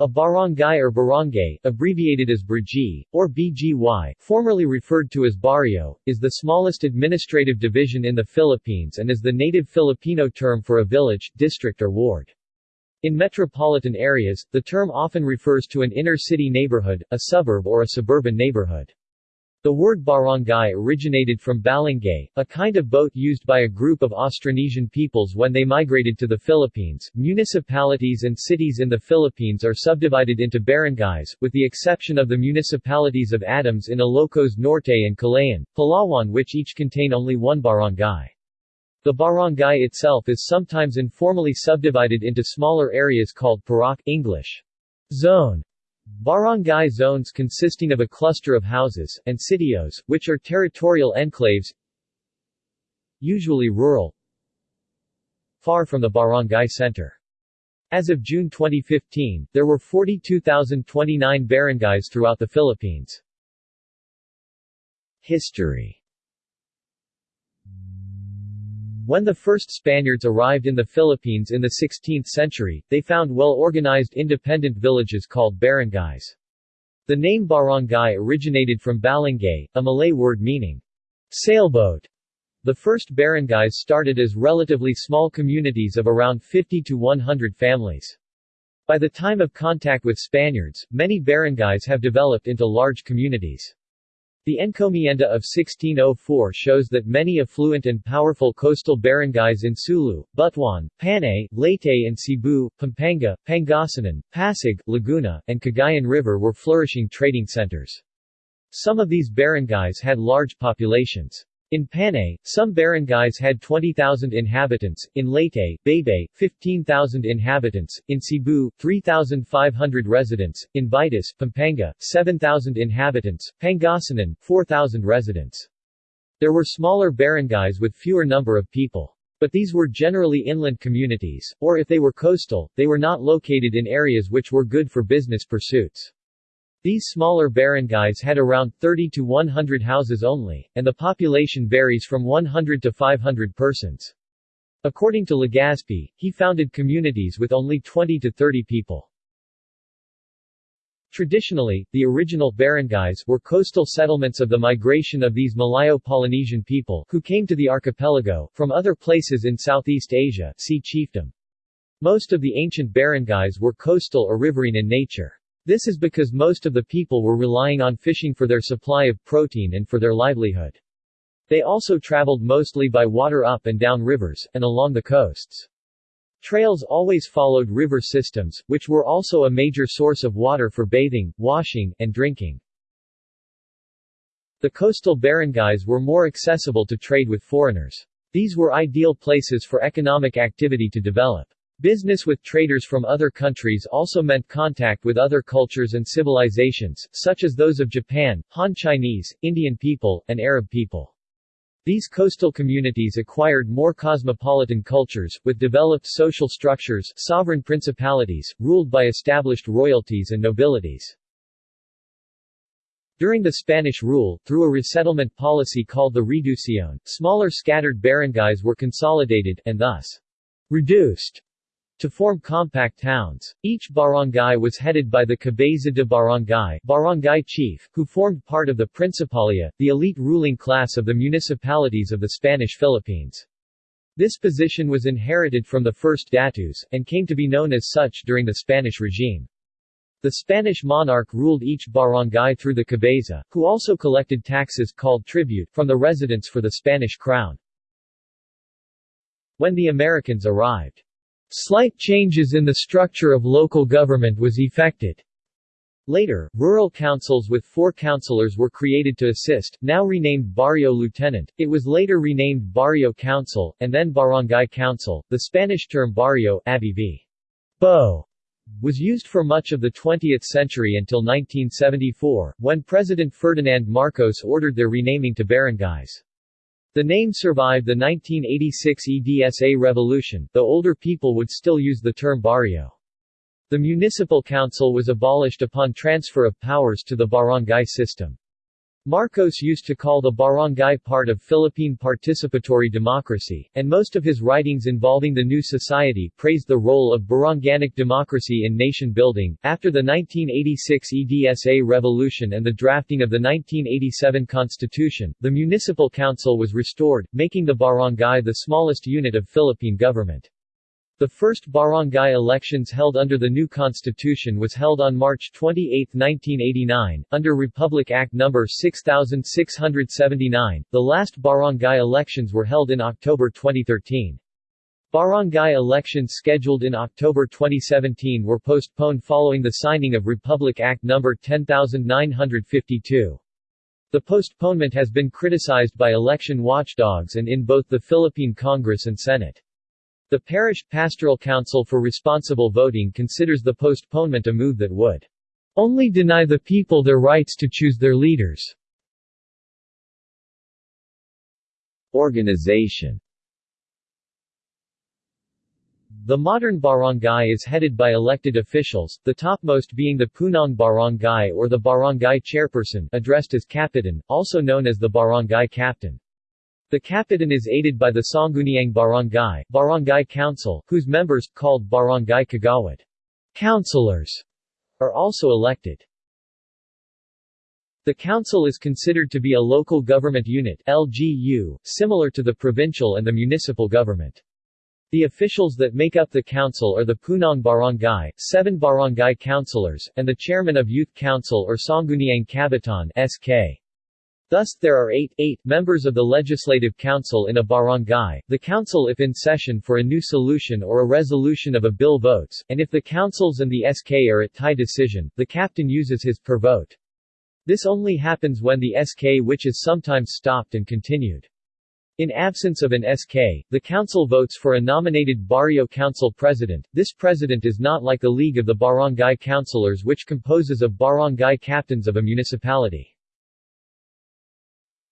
A barangay or barangay, abbreviated as BRG, or BGY, formerly referred to as barrio, is the smallest administrative division in the Philippines and is the native Filipino term for a village, district or ward. In metropolitan areas, the term often refers to an inner-city neighborhood, a suburb or a suburban neighborhood. The word barangay originated from balangay, a kind of boat used by a group of Austronesian peoples when they migrated to the Philippines. Municipalities and cities in the Philippines are subdivided into barangays, with the exception of the municipalities of Adams in Ilocos Norte and Kalayaan, Palawan which each contain only one barangay. The barangay itself is sometimes informally subdivided into smaller areas called purok English zone Barangay zones consisting of a cluster of houses, and sitios, which are territorial enclaves usually rural far from the barangay center. As of June 2015, there were 42,029 barangays throughout the Philippines. History when the first Spaniards arrived in the Philippines in the 16th century, they found well-organized independent villages called barangays. The name barangay originated from balangay, a Malay word meaning sailboat. The first barangays started as relatively small communities of around 50 to 100 families. By the time of contact with Spaniards, many barangays have developed into large communities. The encomienda of 1604 shows that many affluent and powerful coastal barangays in Sulu, Butuan, Panay, Leyte and Cebu, Pampanga, Pangasinan, Pasig, Laguna, and Cagayan River were flourishing trading centers. Some of these barangays had large populations. In Panay, some barangays had 20,000 inhabitants, in Leyte, Baybay, 15,000 inhabitants, in Cebu, 3,500 residents, in Betis, Pampanga, 7,000 inhabitants, Pangasinan, 4,000 residents. There were smaller barangays with fewer number of people. But these were generally inland communities, or if they were coastal, they were not located in areas which were good for business pursuits. These smaller barangays had around 30 to 100 houses only, and the population varies from 100 to 500 persons. According to Legazpi, he founded communities with only 20 to 30 people. Traditionally, the original barangays were coastal settlements of the migration of these Malayo-Polynesian people who came to the archipelago from other places in Southeast Asia see chiefdom. Most of the ancient barangays were coastal or riverine in nature. This is because most of the people were relying on fishing for their supply of protein and for their livelihood. They also traveled mostly by water up and down rivers, and along the coasts. Trails always followed river systems, which were also a major source of water for bathing, washing, and drinking. The coastal barangays were more accessible to trade with foreigners. These were ideal places for economic activity to develop. Business with traders from other countries also meant contact with other cultures and civilizations, such as those of Japan, Han Chinese, Indian people, and Arab people. These coastal communities acquired more cosmopolitan cultures, with developed social structures sovereign principalities, ruled by established royalties and nobilities. During the Spanish rule, through a resettlement policy called the Reducción, smaller scattered barangays were consolidated, and thus reduced to form compact towns. Each barangay was headed by the Cabeza de Barangay, barangay chief, who formed part of the Principalia, the elite ruling class of the municipalities of the Spanish Philippines. This position was inherited from the first datus, and came to be known as such during the Spanish regime. The Spanish monarch ruled each barangay through the cabeza, who also collected taxes called tribute, from the residents for the Spanish crown. When the Americans arrived, Slight changes in the structure of local government was effected. Later, rural councils with four councilors were created to assist, now renamed Barrio Lieutenant. It was later renamed Barrio Council, and then Barangay Council. The Spanish term barrio Bo, was used for much of the 20th century until 1974, when President Ferdinand Marcos ordered their renaming to barangays. The name survived the 1986 EDSA revolution, though older people would still use the term barrio. The municipal council was abolished upon transfer of powers to the barangay system. Marcos used to call the barangay part of Philippine participatory democracy, and most of his writings involving the new society praised the role of baranganic democracy in nation building. After the 1986 EDSA revolution and the drafting of the 1987 constitution, the municipal council was restored, making the barangay the smallest unit of Philippine government. The first barangay elections held under the new constitution was held on March 28, 1989, under Republic Act No. 6679. The last barangay elections were held in October 2013. Barangay elections scheduled in October 2017 were postponed following the signing of Republic Act No. 10952. The postponement has been criticized by election watchdogs and in both the Philippine Congress and Senate. The Parish Pastoral Council for Responsible Voting considers the postponement a move that would only deny the people their rights to choose their leaders. Organization The modern barangay is headed by elected officials, the topmost being the Punong Barangay or the barangay chairperson addressed as Kapitan, also known as the barangay captain. The Kapitan is aided by the Sangguniang Barangay, Barangay Council, whose members, called Barangay Kagawad, councilors, are also elected. The council is considered to be a local government unit LGU, similar to the provincial and the municipal government. The officials that make up the council are the Punong Barangay, seven barangay councilors, and the chairman of Youth Council or Sangguniang Kabataan SK. Thus, there are eight, eight members of the Legislative Council in a barangay, the council if in session for a new solution or a resolution of a bill votes, and if the councils and the SK are at tie decision, the captain uses his per vote. This only happens when the SK which is sometimes stopped and continued. In absence of an SK, the council votes for a nominated barrio council president. This president is not like the League of the Barangay Councilors which composes of barangay captains of a municipality.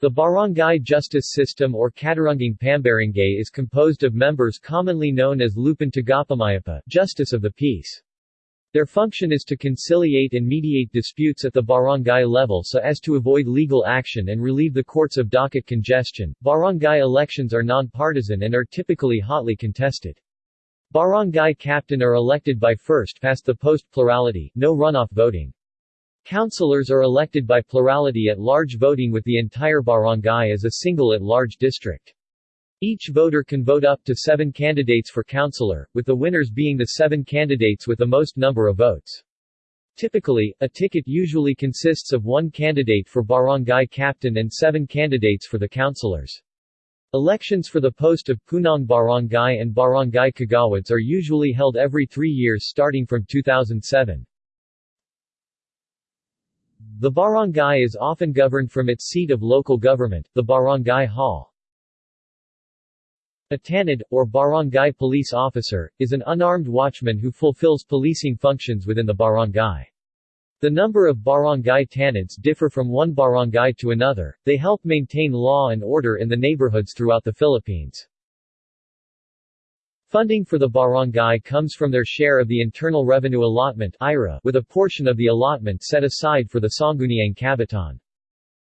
The barangay justice system or Katarungang Pambarangay is composed of members commonly known as Lupon Tagapamayapa, Justice of the Peace. Their function is to conciliate and mediate disputes at the barangay level so as to avoid legal action and relieve the courts of docket congestion. Barangay elections are non-partisan and are typically hotly contested. Barangay captain are elected by first past the post plurality, no runoff voting. Councilors are elected by plurality at large voting with the entire barangay as a single at-large district. Each voter can vote up to seven candidates for councilor, with the winners being the seven candidates with the most number of votes. Typically, a ticket usually consists of one candidate for barangay captain and seven candidates for the councilors. Elections for the post of Punong Barangay and Barangay Kagawads are usually held every three years starting from 2007. The barangay is often governed from its seat of local government, the barangay hall. A tanod, or barangay police officer, is an unarmed watchman who fulfills policing functions within the barangay. The number of barangay tanods differ from one barangay to another, they help maintain law and order in the neighborhoods throughout the Philippines. Funding for the barangay comes from their share of the Internal Revenue Allotment IRA, with a portion of the allotment set aside for the Sangguniang Kabataan.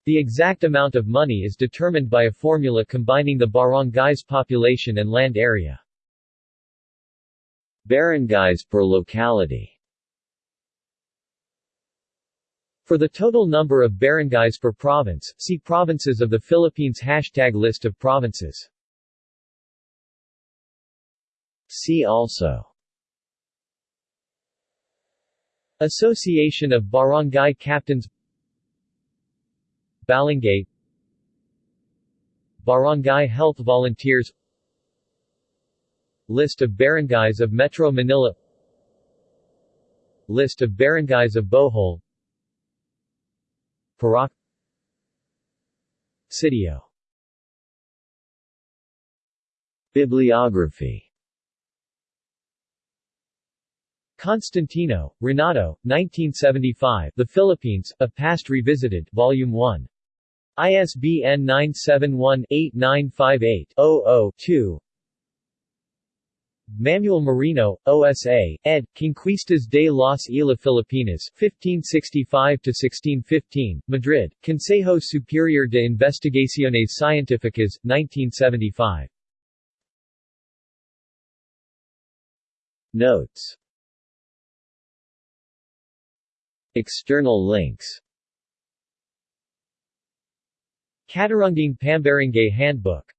The exact amount of money is determined by a formula combining the barangay's population and land area. Barangays per locality For the total number of barangays per province, see Provinces of the Philippines Hashtag List of provinces See also. Association of Barangay Captains Balangay Barangay Health Volunteers List of barangays of Metro Manila List of barangays of Bohol Purok Sitio. Bibliography Constantino, Renato, 1975, The Philippines, A Past Revisited, Volume 1. ISBN 971-8958-00-2 Manuel Merino, OSA, ed. Conquistas de las Islas Filipinas, 1565-1615, Madrid, Consejo Superior de Investigaciones Científicas, 1975. Notes External links. Katarungang Pambarangay Handbook